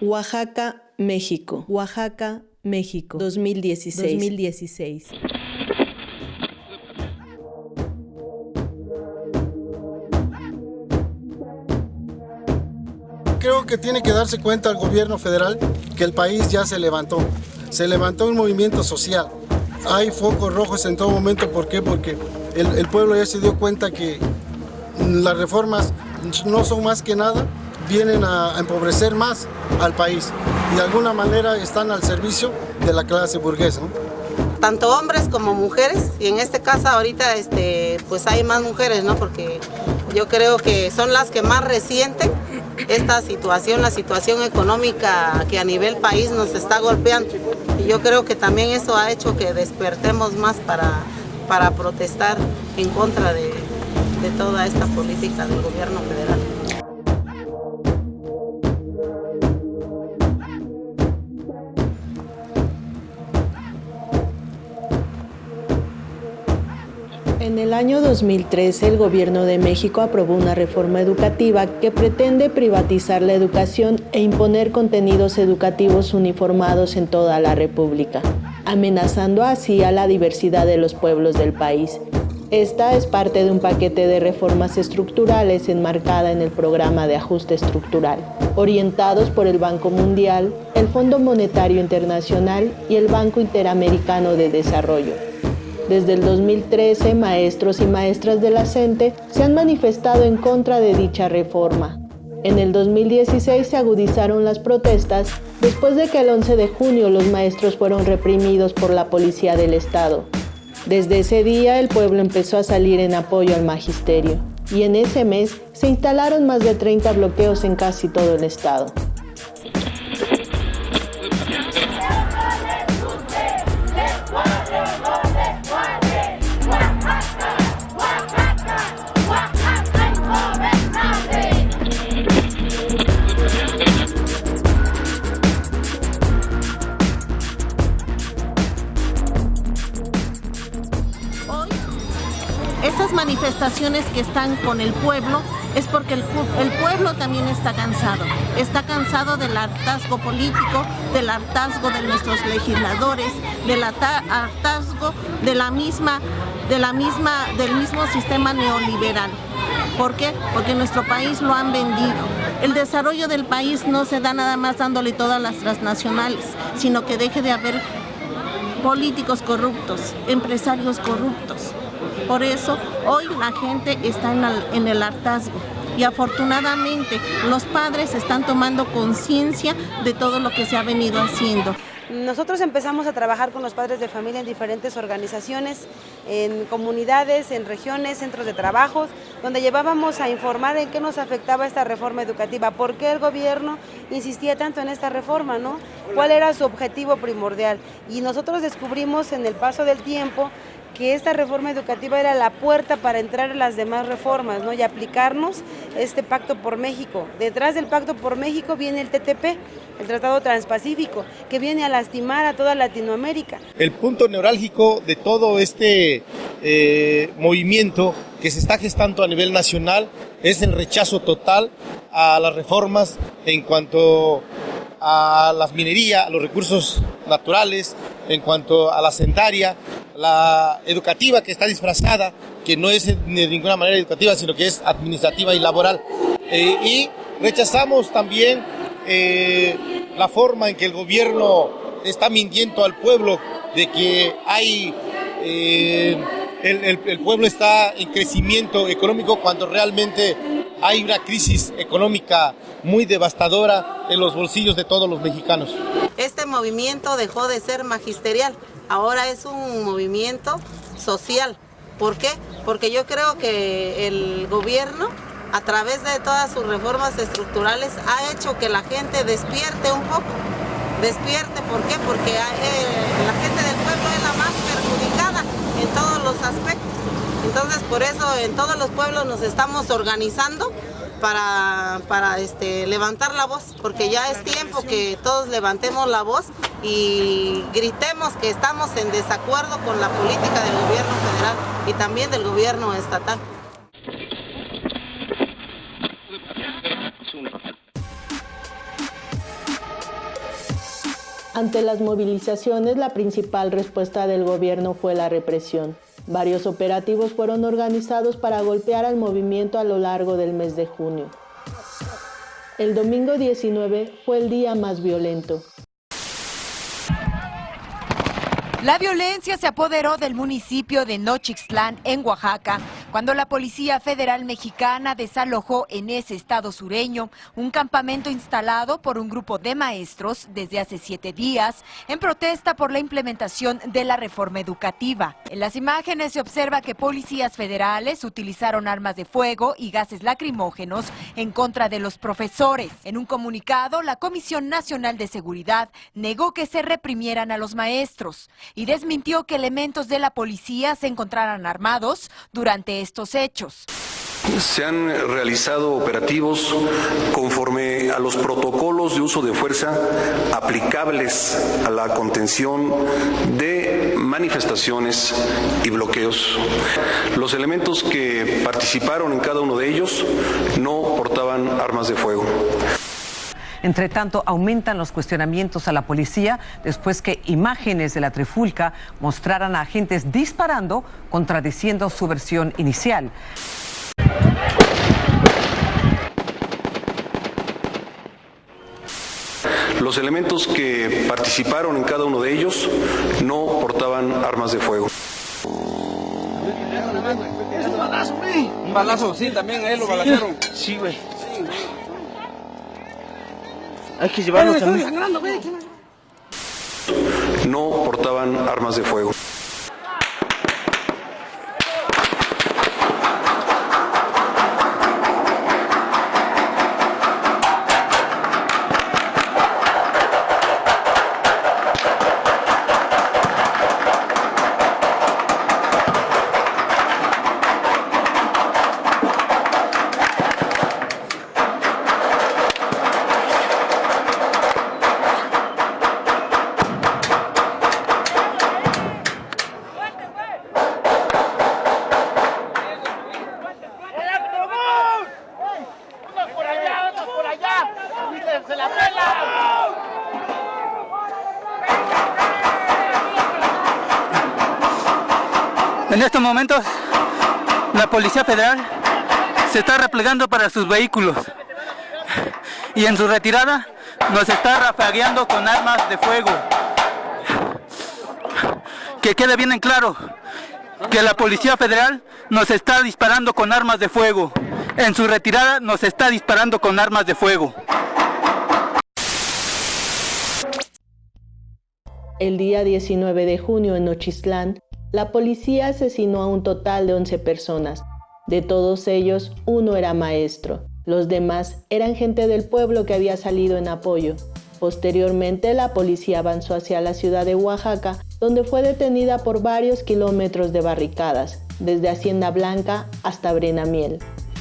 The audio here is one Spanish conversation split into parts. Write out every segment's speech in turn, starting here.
Oaxaca, México. Oaxaca, México. 2016. 2016. Creo que tiene que darse cuenta el gobierno federal que el país ya se levantó. Se levantó un movimiento social. Hay focos rojos en todo momento. ¿Por qué? Porque el, pueblo ya se dio cuenta que las reformas no son más que nada, vienen a empobrecer más al país y de alguna manera están al servicio de la clase burguesa. Tanto hombres como mujeres, y en este caso ahorita este, pues hay más mujeres, ¿no? porque yo creo que son las que más resienten esta situación, la situación económica que a nivel país nos está golpeando. Y yo creo que también eso ha hecho que despertemos más para, para protestar en contra de, toda esta política del gobierno federal. El año 2013, el Gobierno de México aprobó una reforma educativa que pretende privatizar la educación e imponer contenidos educativos uniformados en toda la República, amenazando así a la diversidad de los pueblos del país. Esta es parte de un paquete de reformas estructurales enmarcada en el programa de ajuste estructural, orientados por el Banco Mundial, el Fondo Monetario Internacional y el Banco Interamericano de Desarrollo. Desde el 2013, maestros y maestras de la CENTE se han manifestado en contra de dicha reforma. En el 2016 se agudizaron las protestas después de que el 11 de junio los maestros fueron reprimidos por la policía del Estado. Desde ese día el pueblo empezó a salir en apoyo al magisterio y en ese mes se instalaron más de 30 bloqueos en casi todo el Estado. Que están con el pueblo es porque el, pueblo también está cansado. Está cansado del hartazgo político, del hartazgo de nuestros legisladores, del hartazgo de la misma, de la misma, del mismo sistema neoliberal. ¿Por qué? Porque nuestro país lo han vendido. El desarrollo del país no se da nada más dándole todas las transnacionales, sino que deje de haber políticos corruptos, empresarios corruptos. Por eso hoy la gente está en el, hartazgo y afortunadamente los padres están tomando conciencia de todo lo que se ha venido haciendo. Nosotros empezamos a trabajar con los padres de familia en diferentes organizaciones, en comunidades, en regiones, centros de trabajo, donde llevábamos a informar en qué nos afectaba esta reforma educativa, por qué el gobierno insistía tanto en esta reforma, ¿no? cuál era su objetivo primordial. Y nosotros descubrimos en el paso del tiempo que esta reforma educativa era la puerta para entrar a las demás reformas ¿no? y aplicarnos este Pacto por México. Detrás del Pacto por México viene el TTP, el Tratado Transpacífico, que viene a lastimar a toda Latinoamérica. El punto neurálgico de todo este eh, movimiento que se está gestando a nivel nacional es el rechazo total a las reformas en cuanto a las minería, a los recursos naturales, en cuanto a la sentaria, la educativa que está disfrazada, que no es de ninguna manera educativa, sino que es administrativa y laboral. Eh, y rechazamos también eh, la forma en que el gobierno está mintiendo al pueblo de que hay... Eh, el, pueblo está en crecimiento económico cuando realmente hay una crisis económica muy devastadora en los bolsillos de todos los mexicanos. Este movimiento dejó de ser magisterial, ahora es un movimiento social. ¿Por qué? Porque yo creo que el gobierno a través de todas sus reformas estructurales ha hecho que la gente despierte un poco. Despierte, ¿por qué? Porque eh, la gente aspectos. Entonces, por eso en todos los pueblos nos estamos organizando para, para este, levantar la voz, porque ya es tiempo que todos levantemos la voz y gritemos que estamos en desacuerdo con la política del gobierno federal y también del gobierno estatal. Ante las movilizaciones, la principal respuesta del gobierno fue la represión. Varios operativos fueron organizados para golpear al movimiento a lo largo del mes de junio. El domingo 19 fue el día más violento. La violencia se apoderó del municipio de Nochixtlán, en Oaxaca, cuando la Policía Federal Mexicana desalojó en ese estado sureño un campamento instalado por un grupo de maestros desde hace siete días en protesta por la implementación de la reforma educativa. En las imágenes se observa que policías federales utilizaron armas de fuego y gases lacrimógenos en contra de los profesores. En un comunicado, la Comisión Nacional de Seguridad negó que se reprimieran a los maestros y desmintió que elementos de la policía se encontraran armados durante estos hechos. Se han realizado operativos conforme a los protocolos de uso de fuerza aplicables a la contención de manifestaciones y bloqueos. Los elementos que participaron en cada uno de ellos no portaban armas de fuego. Entre tanto, aumentan los cuestionamientos a la policía después que imágenes de la trifulca mostraran a agentes disparando, contradiciendo su versión inicial. Los elementos que participaron en cada uno de ellos no portaban armas de fuego. Un balazo, sí, también a él lo balacearon. Sí, güey. Hay que llevarlo también. No portaban armas de fuego. Momentos, la Policía Federal se está replegando para sus vehículos y en su retirada nos está rafagueando con armas de fuego. Que quede bien en claro que la Policía Federal nos está disparando con armas de fuego. En su retirada nos está disparando con armas de fuego. El día 19 de junio en Nochistlán, la policía asesinó a un total de 11 personas. De todos ellos, uno era maestro. Los demás eran gente del pueblo que había salido en apoyo. Posteriormente, la policía avanzó hacia la ciudad de Oaxaca, donde fue detenida por varios kilómetros de barricadas, desde Hacienda Blanca hasta Brenamiel. Hello,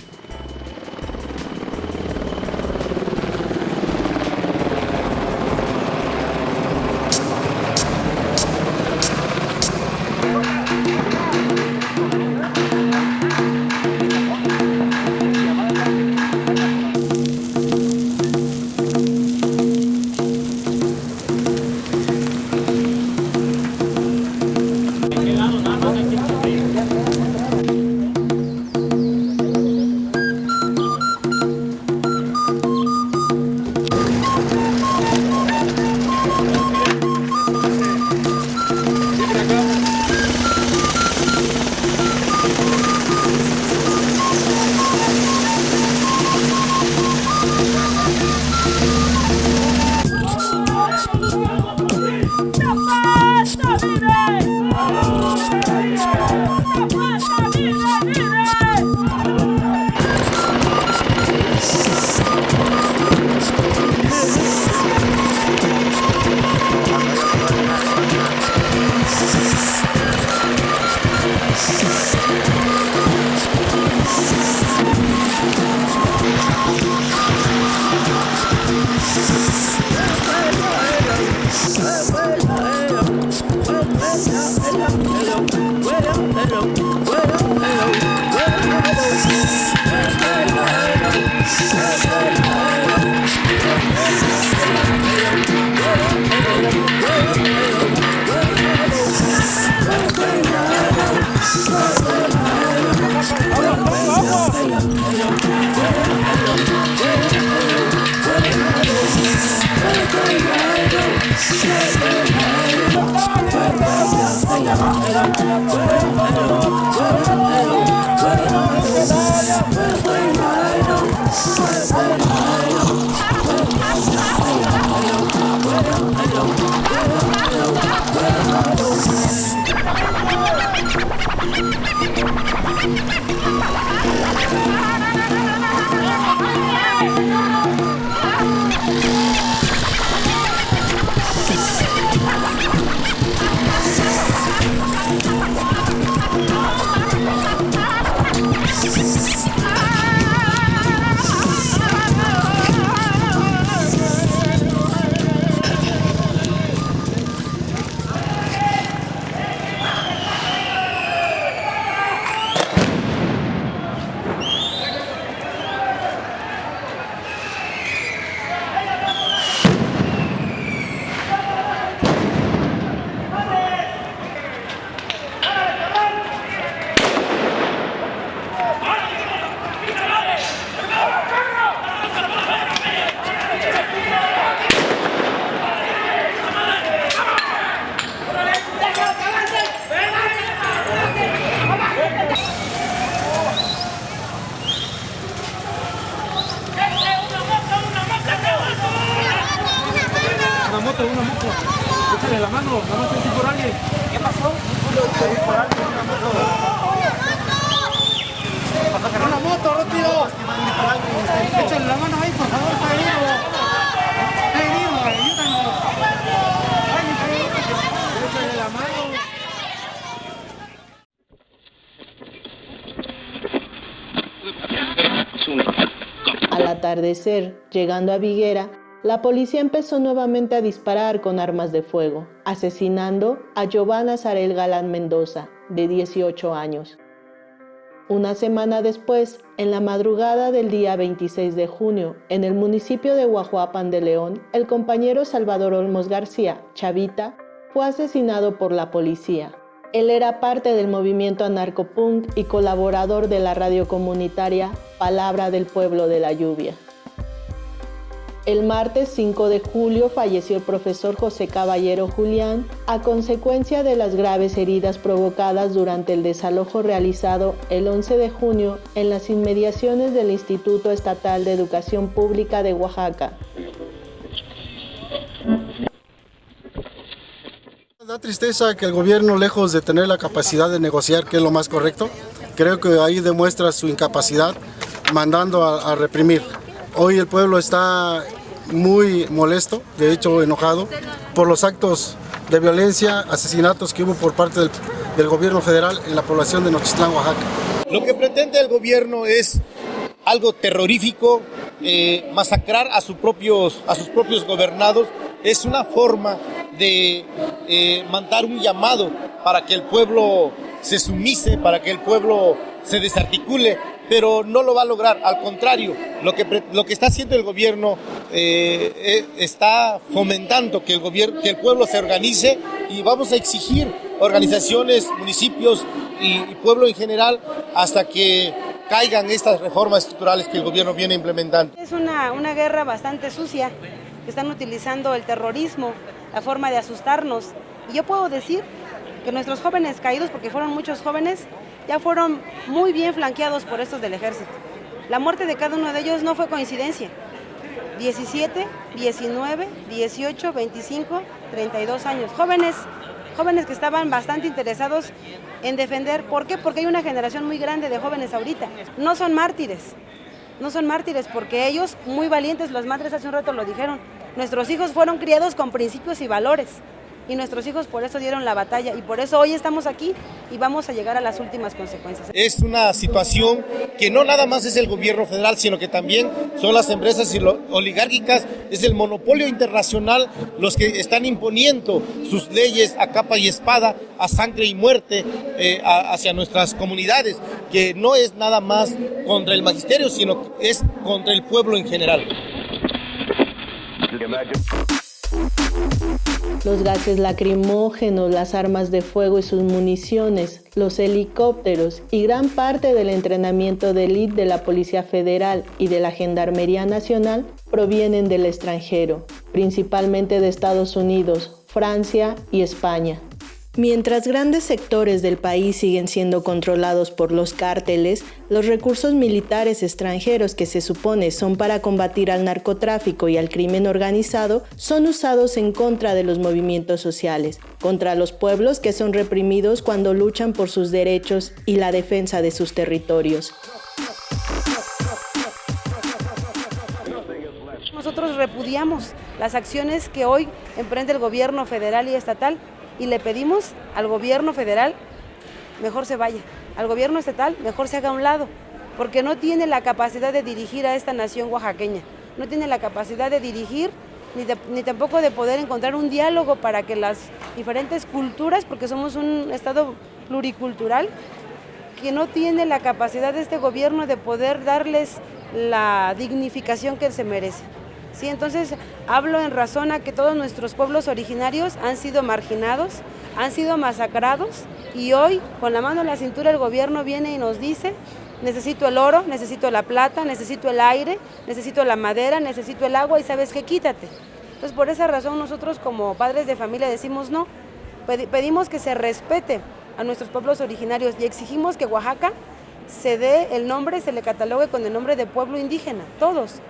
llegando a Viguera, la policía empezó nuevamente a disparar con armas de fuego, asesinando a Giovanna Zarel Galán Mendoza, de 18 años. Una semana después, en la madrugada del día 26 de junio, en el municipio de Guajuapan de León, el compañero Salvador Olmos García, Chavita, fue asesinado por la policía. Él era parte del movimiento anarcopunk y colaborador de la radio comunitaria Palabra del Pueblo de la Lluvia. El martes 5 de julio falleció el profesor José Caballero Julián a consecuencia de las graves heridas provocadas durante el desalojo realizado el 11 de junio en las inmediaciones del Instituto Estatal de Educación Pública de Oaxaca. Da tristeza que el gobierno, lejos de tener la capacidad de negociar, que es lo más correcto, creo que ahí demuestra su incapacidad mandando a, a reprimir. Hoy el pueblo está muy molesto, de hecho enojado, por los actos de violencia, asesinatos que hubo por parte del, gobierno federal en la población de Nochistlán, Oaxaca. Lo que pretende el gobierno es algo terrorífico, eh, masacrar a, sus propios, a sus propios gobernados, es una forma de eh, mandar un llamado para que el pueblo se sumise, para que el pueblo se desarticule, pero no lo va a lograr. Al contrario, lo que, lo que está haciendo el gobierno eh, eh, está fomentando que el, gobierno, que el pueblo se organice y vamos a exigir organizaciones, municipios y, y pueblo en general hasta que caigan estas reformas estructurales que el gobierno viene implementando. Es una, una guerra bastante sucia, que están utilizando el terrorismo, la forma de asustarnos. Y yo puedo decir que nuestros jóvenes caídos, porque fueron muchos jóvenes, ya fueron muy bien flanqueados por estos del ejército. La muerte de cada uno de ellos no fue coincidencia. 17, 19, 18, 25, 32 años. Jóvenes, jóvenes que estaban bastante interesados en defender. ¿Por qué? Porque hay una generación muy grande de jóvenes ahorita. No son mártires. No son mártires porque ellos, muy valientes, las madres hace un rato lo dijeron, nuestros hijos fueron criados con principios y valores y nuestros hijos por eso dieron la batalla y por eso hoy estamos aquí y vamos a llegar a las últimas consecuencias. Es una situación que no nada más es el gobierno federal, sino que también son las empresas oligárquicas, es el monopolio internacional los que están imponiendo sus leyes a capa y espada, a sangre y muerte eh, a, hacia nuestras comunidades, que no es nada más contra el magisterio, sino que es contra el pueblo en general. Los gases lacrimógenos, las armas de fuego y sus municiones, los helicópteros y gran parte del entrenamiento de de la Policía Federal y de la Gendarmería Nacional provienen del extranjero, principalmente de Estados Unidos, Francia y España. Mientras grandes sectores del país siguen siendo controlados por los cárteles, los recursos militares extranjeros que se supone son para combatir al narcotráfico y al crimen organizado son usados en contra de los movimientos sociales, contra los pueblos que son reprimidos cuando luchan por sus derechos y la defensa de sus territorios. Nosotros repudiamos las acciones que hoy emprende el gobierno federal y estatal y le pedimos al gobierno federal mejor se vaya, al gobierno estatal mejor se haga a un lado, porque no tiene la capacidad de dirigir a esta nación oaxaqueña, no tiene la capacidad de dirigir ni, ni, tampoco de poder encontrar un diálogo para que las diferentes culturas, porque somos un estado pluricultural, que no tiene la capacidad de este gobierno de poder darles la dignificación que se merece. ¿Sí? Entonces hablo en razón a que todos nuestros pueblos originarios han sido marginados, han sido masacrados y hoy con la mano en la cintura el gobierno viene y nos dice necesito el oro, necesito la plata, necesito el aire, necesito la madera, necesito el agua y sabes qué, quítate. Entonces por esa razón nosotros como padres de familia decimos no, pedimos que se respete a nuestros pueblos originarios y exigimos que Oaxaca se dé el nombre, se le catalogue con el nombre de pueblo indígena, todos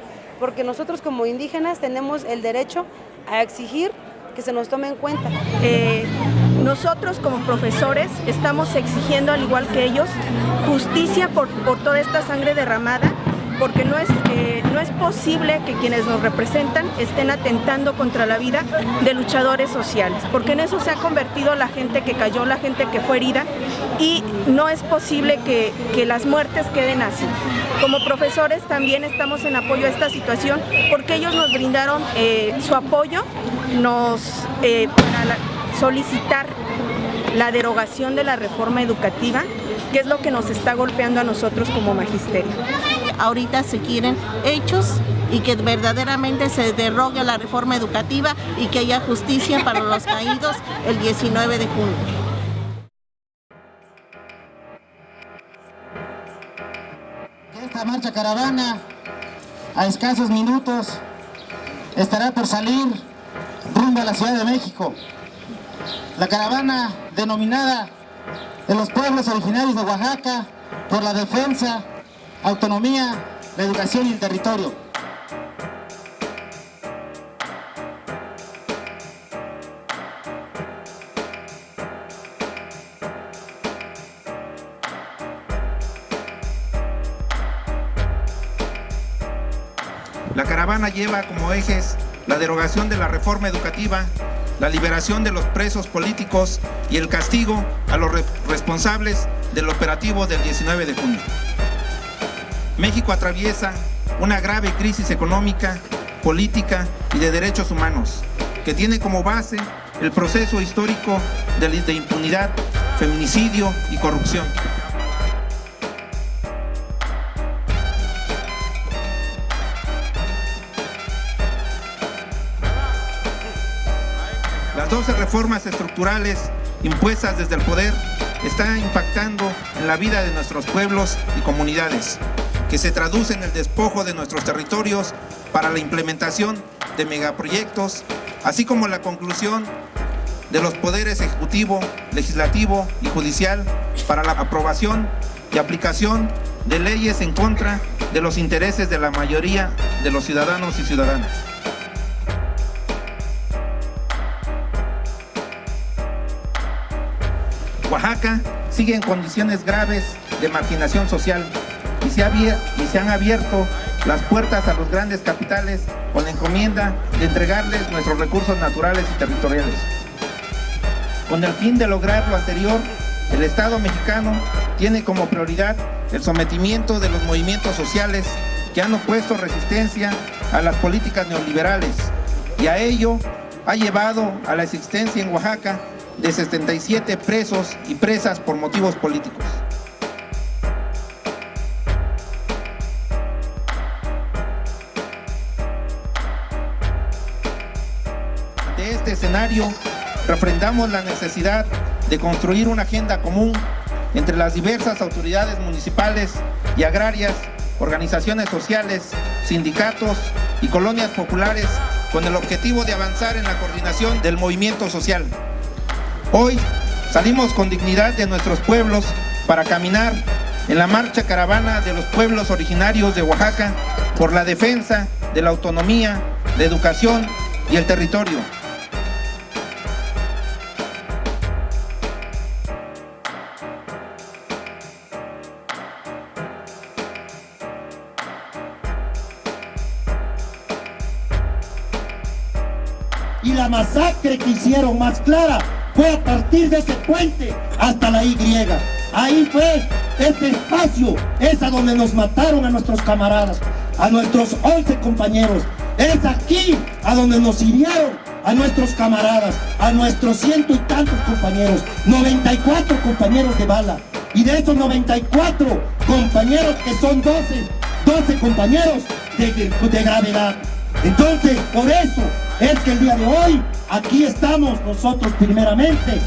porque nosotros como indígenas tenemos el derecho a exigir que se nos tome en cuenta. Eh, nosotros como profesores estamos exigiendo, al igual que ellos, justicia por, por toda esta sangre derramada porque no es, eh, no es posible que quienes nos representan estén atentando contra la vida de luchadores sociales, porque en eso se ha convertido la gente que cayó, la gente que fue herida, y no es posible que, que las muertes queden así. Como profesores también estamos en apoyo a esta situación, porque ellos nos brindaron eh, su apoyo nos, eh, para solicitar la derogación de la reforma educativa, que es lo que nos está golpeando a nosotros como magisterio ahorita se quieren hechos y que verdaderamente se derrogue la reforma educativa y que haya justicia para los caídos el 19 de junio. Esta marcha caravana, a escasos minutos, estará por salir rumbo a la Ciudad de México. La caravana denominada de los pueblos originarios de Oaxaca por la defensa autonomía, la educación y el territorio. Lleva como ejes la derogación de la reforma educativa, la liberación de los presos políticos y el castigo a los responsables del operativo del 19 de junio. México atraviesa una grave crisis económica, política y de derechos humanos, que tiene como base el proceso histórico de impunidad, feminicidio y corrupción. Reformas estructurales impuestas desde el poder están impactando en la vida de nuestros pueblos y comunidades que se traduce en el despojo de nuestros territorios para la implementación de megaproyectos, así como la conclusión de los poderes ejecutivo, legislativo y judicial para la aprobación y aplicación de leyes en contra de los intereses de la mayoría de los ciudadanos y ciudadanas. Oaxaca sigue en condiciones graves de marginación social y se, y se han abierto las puertas a los grandes capitales con la encomienda de entregarles nuestros recursos naturales y territoriales. Con el fin de lograr lo anterior, el Estado mexicano tiene como prioridad el sometimiento de los movimientos sociales que han opuesto resistencia a las políticas neoliberales y a ello ha llevado a la existencia en Oaxaca de 77 presos y presas por motivos políticos. este escenario, refrendamos la necesidad de construir una agenda común entre las diversas autoridades municipales y agrarias, organizaciones sociales, sindicatos y colonias populares con el objetivo de avanzar en la coordinación del movimiento social. Hoy salimos con dignidad de nuestros pueblos para caminar en la marcha caravana de los pueblos originarios de Oaxaca por la defensa de la autonomía, la educación y el territorio. y la masacre que hicieron más clara fue a partir de ese puente hasta la Y. Ahí fue este espacio, es a donde nos mataron a nuestros camaradas, a nuestros 11 compañeros. Es aquí a donde nos hirieron a nuestros camaradas, a nuestros ciento y tantos compañeros, 94 compañeros de bala. Y de esos 94 compañeros que son 12, 12 compañeros de, de gravedad. Entonces, por eso es que el día de hoy aquí estamos nosotros primeramente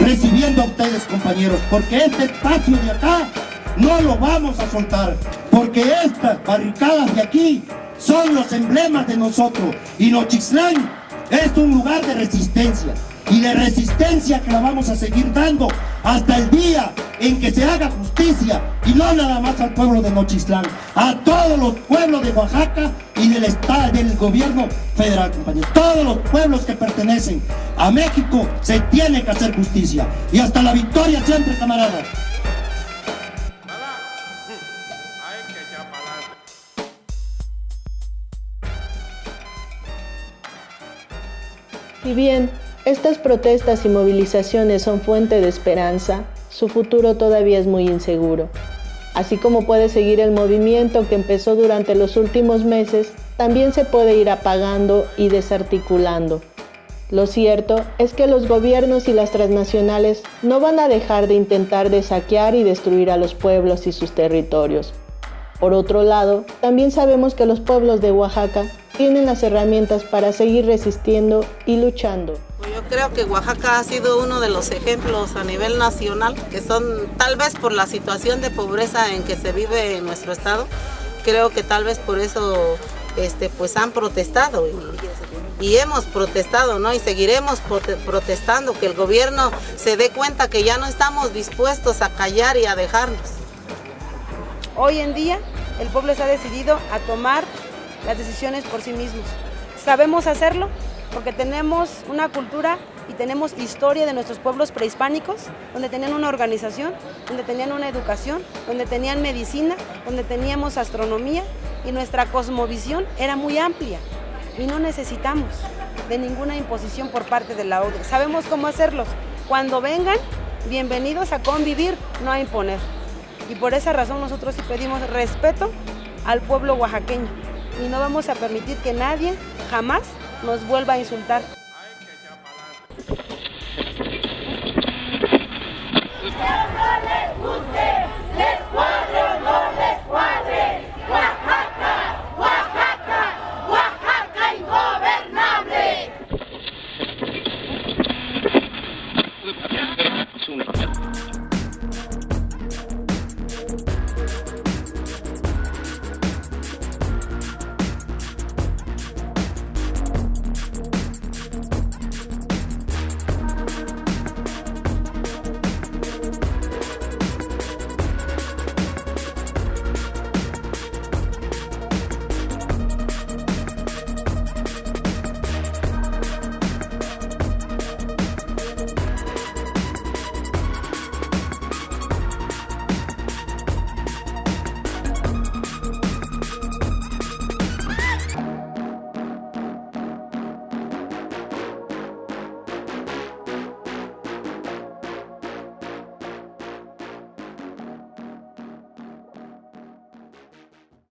recibiendo a ustedes compañeros, porque este espacio de acá no lo vamos a soltar, porque estas barricadas de aquí son los emblemas de nosotros. Y Nochixtlán es un lugar de resistencia y de resistencia que la vamos a seguir dando hasta el día en que se haga justicia y no nada más al pueblo de Nochistlán, a todos los pueblos de Oaxaca y del estado del gobierno federal, compañeros. Todos los pueblos que pertenecen a México se tiene que hacer justicia y hasta la victoria siempre, camaradas. Y bien, estas protestas y movilizaciones son fuente de esperanza, su futuro todavía es muy inseguro. Así como puede seguir el movimiento que empezó durante los últimos meses, también se puede ir apagando y desarticulando. Lo cierto es que los gobiernos y las transnacionales no van a dejar de intentar de saquear y destruir a los pueblos y sus territorios. Por otro lado, también sabemos que los pueblos de Oaxaca tienen las herramientas para seguir resistiendo y luchando. Creo que Oaxaca ha sido uno de los ejemplos a nivel nacional, que son tal vez por la situación de pobreza en que se vive en nuestro estado, creo que tal vez por eso este, pues han protestado y, y hemos protestado, ¿no? Y seguiremos protestando, que el gobierno se dé cuenta que ya no estamos dispuestos a callar y a dejarnos. Hoy en día el pueblo está decidido a tomar las decisiones por sí mismos. ¿Sabemos hacerlo? Porque tenemos una cultura y tenemos historia de nuestros pueblos prehispánicos, donde tenían una organización, donde tenían una educación, donde tenían medicina, donde teníamos astronomía y nuestra cosmovisión era muy amplia y no necesitamos de ninguna imposición por parte de la ODE. Sabemos cómo hacerlos. Cuando vengan, bienvenidos a convivir, no a imponer. Y por esa razón nosotros sí pedimos respeto al pueblo oaxaqueño y no vamos a permitir que nadie jamás nos vuelva a insultar